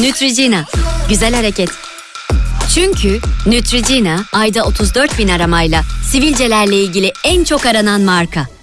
Neutrogena. Güzel hareket. Çünkü Neutrogena ayda 34 bin aramayla sivilcelerle ilgili en çok aranan marka.